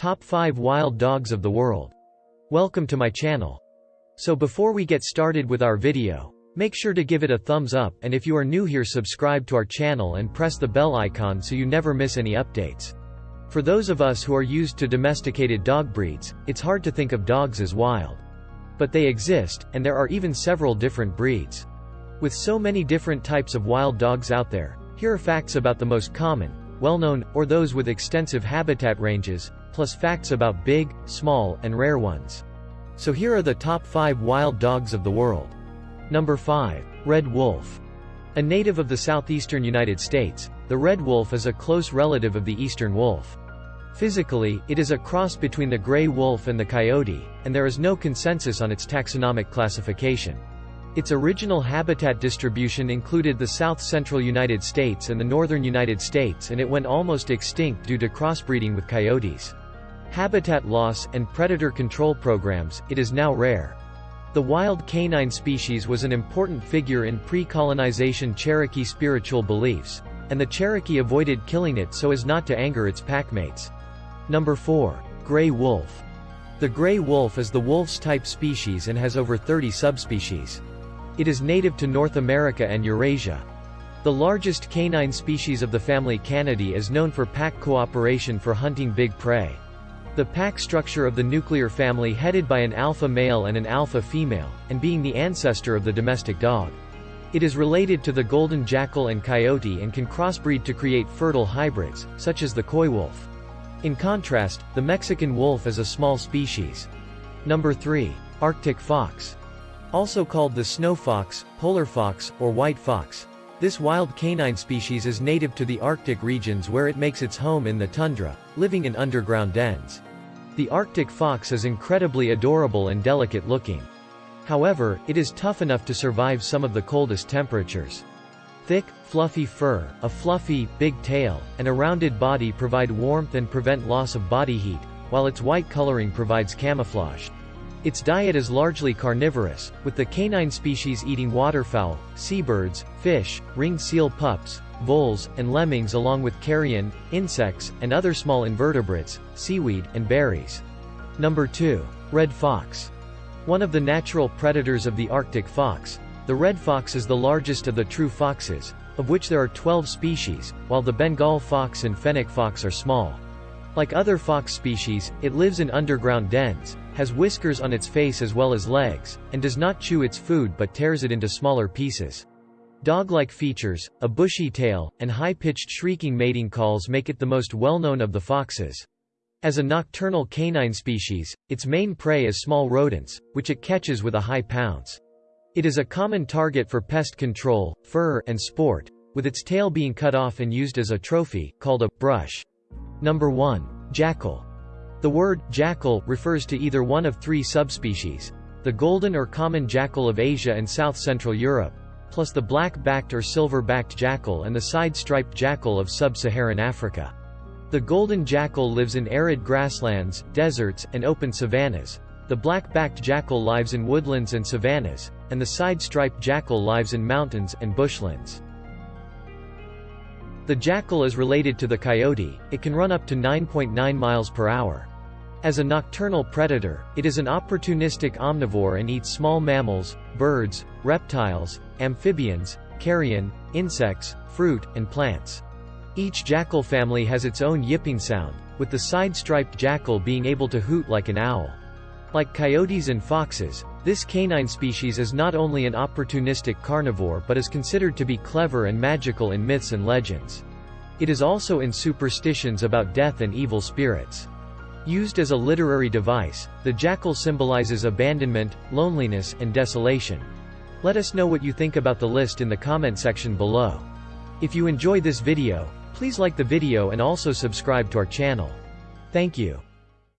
Top 5 Wild Dogs of the World. Welcome to my channel. So before we get started with our video, make sure to give it a thumbs up and if you are new here subscribe to our channel and press the bell icon so you never miss any updates. For those of us who are used to domesticated dog breeds, it's hard to think of dogs as wild. But they exist, and there are even several different breeds. With so many different types of wild dogs out there, here are facts about the most common, well-known, or those with extensive habitat ranges, plus facts about big, small, and rare ones. So here are the top 5 wild dogs of the world. Number 5. Red Wolf. A native of the southeastern United States, the red wolf is a close relative of the eastern wolf. Physically, it is a cross between the gray wolf and the coyote, and there is no consensus on its taxonomic classification. Its original habitat distribution included the south-central United States and the northern United States and it went almost extinct due to crossbreeding with coyotes. Habitat loss and predator control programs, it is now rare. The wild canine species was an important figure in pre-colonization Cherokee spiritual beliefs, and the Cherokee avoided killing it so as not to anger its packmates. Number 4. Gray wolf. The gray wolf is the wolf's type species and has over 30 subspecies. It is native to North America and Eurasia. The largest canine species of the family Canidae is known for pack cooperation for hunting big prey. The pack structure of the nuclear family headed by an alpha male and an alpha female, and being the ancestor of the domestic dog. It is related to the golden jackal and coyote and can crossbreed to create fertile hybrids, such as the coy wolf. In contrast, the Mexican wolf is a small species. Number 3. Arctic fox. Also called the snow fox, polar fox, or white fox. This wild canine species is native to the Arctic regions where it makes its home in the tundra, living in underground dens. The Arctic fox is incredibly adorable and delicate looking. However, it is tough enough to survive some of the coldest temperatures. Thick, fluffy fur, a fluffy, big tail, and a rounded body provide warmth and prevent loss of body heat, while its white coloring provides camouflage. Its diet is largely carnivorous, with the canine species eating waterfowl, seabirds, fish, ringed seal pups, voles, and lemmings along with carrion, insects, and other small invertebrates, seaweed, and berries. Number 2. Red fox. One of the natural predators of the Arctic fox, the red fox is the largest of the true foxes, of which there are 12 species, while the Bengal fox and fennec fox are small. Like other fox species, it lives in underground dens, has whiskers on its face as well as legs, and does not chew its food but tears it into smaller pieces. Dog-like features, a bushy tail, and high-pitched shrieking mating calls make it the most well-known of the foxes. As a nocturnal canine species, its main prey is small rodents, which it catches with a high pounce. It is a common target for pest control, fur, and sport, with its tail being cut off and used as a trophy, called a brush. Number 1. Jackal. The word jackal refers to either one of three subspecies, the golden or common jackal of Asia and south-central Europe, plus the black-backed or silver-backed jackal and the side-striped jackal of sub-Saharan Africa. The golden jackal lives in arid grasslands, deserts, and open savannas. The black-backed jackal lives in woodlands and savannas, and the side-striped jackal lives in mountains and bushlands. The jackal is related to the coyote, it can run up to 9.9 .9 miles per hour. As a nocturnal predator, it is an opportunistic omnivore and eats small mammals, birds, reptiles, amphibians, carrion, insects, fruit, and plants. Each jackal family has its own yipping sound, with the side-striped jackal being able to hoot like an owl. Like coyotes and foxes, this canine species is not only an opportunistic carnivore but is considered to be clever and magical in myths and legends. It is also in superstitions about death and evil spirits. Used as a literary device, the jackal symbolizes abandonment, loneliness, and desolation. Let us know what you think about the list in the comment section below. If you enjoy this video, please like the video and also subscribe to our channel. Thank you.